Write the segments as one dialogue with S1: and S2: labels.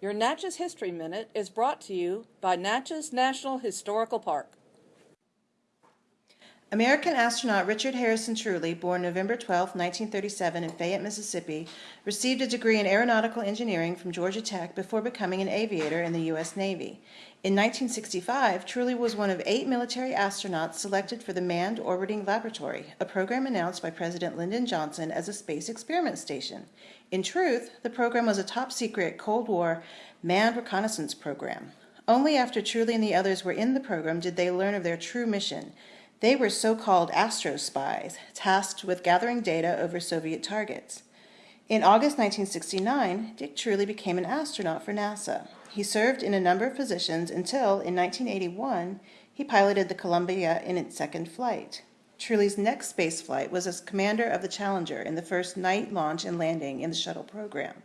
S1: Your Natchez History Minute is brought to you by Natchez National Historical Park.
S2: American astronaut Richard Harrison Truly, born November 12, 1937 in Fayette, Mississippi, received a degree in aeronautical engineering from Georgia Tech before becoming an aviator in the U.S. Navy. In 1965, Truly was one of eight military astronauts selected for the Manned Orbiting Laboratory, a program announced by President Lyndon Johnson as a space experiment station. In truth, the program was a top-secret Cold War manned reconnaissance program. Only after Truly and the others were in the program did they learn of their true mission – they were so-called astrospies, tasked with gathering data over Soviet targets. In August 1969, Dick Truly became an astronaut for NASA. He served in a number of positions until, in 1981, he piloted the Columbia in its second flight. Truly's next space flight was as commander of the Challenger in the first night launch and landing in the shuttle program.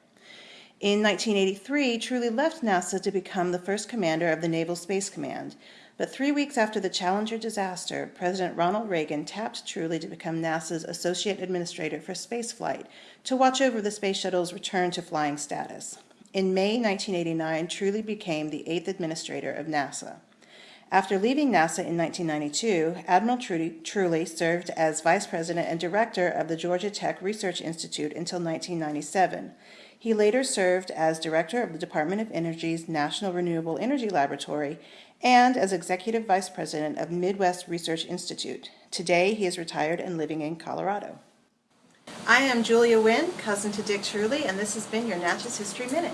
S2: In 1983, Truly left NASA to become the first commander of the Naval Space Command, but three weeks after the Challenger disaster, President Ronald Reagan tapped Truly to become NASA's Associate Administrator for Spaceflight to watch over the Space Shuttle's return to flying status. In May 1989, Truly became the eighth administrator of NASA. After leaving NASA in 1992, Admiral Truly, served as Vice President and Director of the Georgia Tech Research Institute until 1997. He later served as Director of the Department of Energy's National Renewable Energy Laboratory and as Executive Vice President of Midwest Research Institute. Today, he is retired and living in Colorado. I am Julia Wynn, cousin to Dick Truly, and this has been your Natchez History Minute.